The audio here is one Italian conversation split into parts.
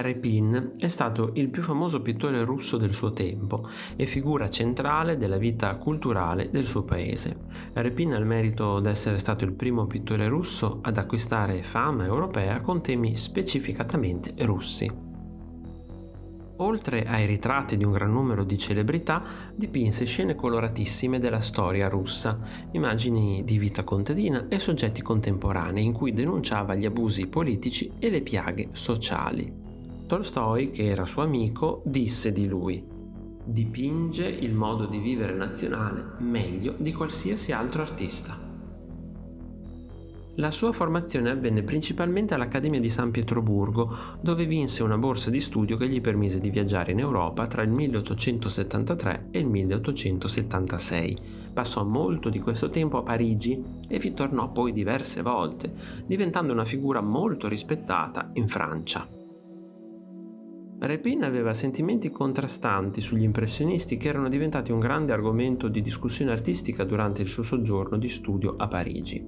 Repin è stato il più famoso pittore russo del suo tempo e figura centrale della vita culturale del suo paese. Repin ha il merito di essere stato il primo pittore russo ad acquistare fama europea con temi specificatamente russi. Oltre ai ritratti di un gran numero di celebrità, dipinse scene coloratissime della storia russa, immagini di vita contadina e soggetti contemporanei in cui denunciava gli abusi politici e le piaghe sociali. Tolstoi, che era suo amico, disse di lui dipinge il modo di vivere nazionale meglio di qualsiasi altro artista. La sua formazione avvenne principalmente all'Accademia di San Pietroburgo, dove vinse una borsa di studio che gli permise di viaggiare in Europa tra il 1873 e il 1876. Passò molto di questo tempo a Parigi e vi tornò poi diverse volte, diventando una figura molto rispettata in Francia. Repin aveva sentimenti contrastanti sugli impressionisti che erano diventati un grande argomento di discussione artistica durante il suo soggiorno di studio a Parigi.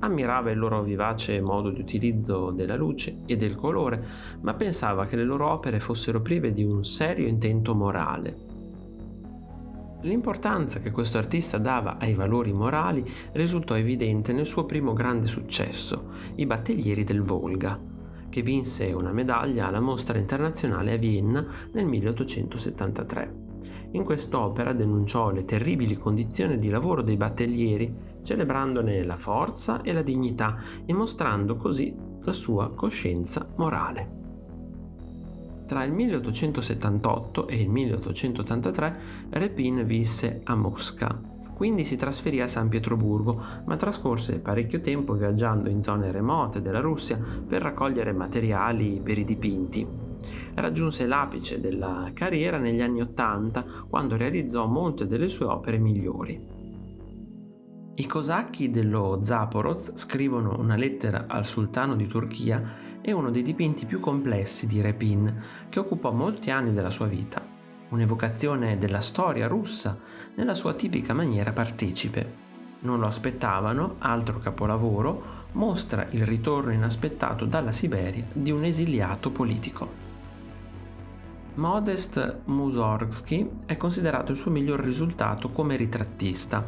Ammirava il loro vivace modo di utilizzo della luce e del colore, ma pensava che le loro opere fossero prive di un serio intento morale. L'importanza che questo artista dava ai valori morali risultò evidente nel suo primo grande successo, I Battaglieri del Volga, che vinse una medaglia alla mostra internazionale a Vienna nel 1873. In quest'opera denunciò le terribili condizioni di lavoro dei battellieri, celebrandone la forza e la dignità e mostrando così la sua coscienza morale. Tra il 1878 e il 1883 Repin visse a Mosca, quindi si trasferì a San Pietroburgo, ma trascorse parecchio tempo viaggiando in zone remote della Russia per raccogliere materiali per i dipinti. Raggiunse l'apice della carriera negli anni Ottanta, quando realizzò molte delle sue opere migliori. I cosacchi dello Zaporoz scrivono una lettera al sultano di Turchia e uno dei dipinti più complessi di Repin, che occupò molti anni della sua vita un'evocazione della storia russa nella sua tipica maniera partecipe. Non lo aspettavano, altro capolavoro, mostra il ritorno inaspettato dalla Siberia di un esiliato politico. Modest Mussorgsky è considerato il suo miglior risultato come ritrattista,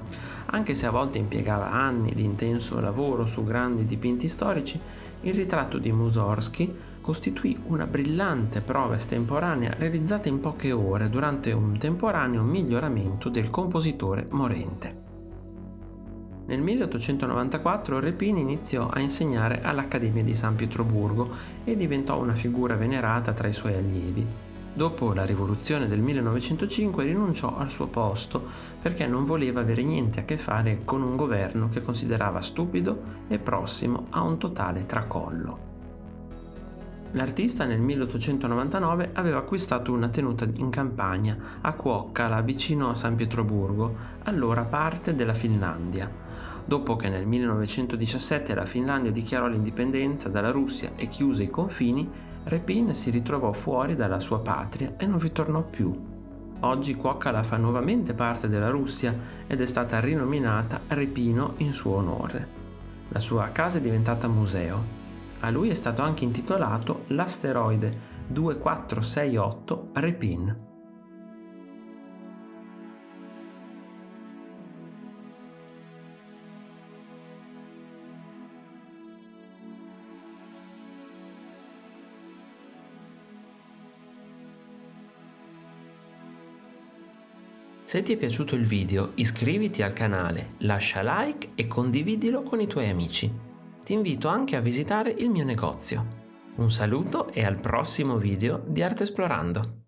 anche se a volte impiegava anni di intenso lavoro su grandi dipinti storici, il ritratto di Mussorgsky costituì una brillante prova estemporanea realizzata in poche ore durante un temporaneo miglioramento del compositore morente. Nel 1894 Repin iniziò a insegnare all'Accademia di San Pietroburgo e diventò una figura venerata tra i suoi allievi. Dopo la rivoluzione del 1905 rinunciò al suo posto perché non voleva avere niente a che fare con un governo che considerava stupido e prossimo a un totale tracollo. L'artista nel 1899 aveva acquistato una tenuta in campagna a Kuokkala vicino a San Pietroburgo, allora parte della Finlandia. Dopo che nel 1917 la Finlandia dichiarò l'indipendenza dalla Russia e chiuse i confini, Repin si ritrovò fuori dalla sua patria e non vi tornò più. Oggi Kuokkala fa nuovamente parte della Russia ed è stata rinominata Repino in suo onore. La sua casa è diventata museo a lui è stato anche intitolato l'asteroide 2468 Repin. Se ti è piaciuto il video iscriviti al canale, lascia like e condividilo con i tuoi amici ti invito anche a visitare il mio negozio. Un saluto e al prossimo video di Arte Esplorando!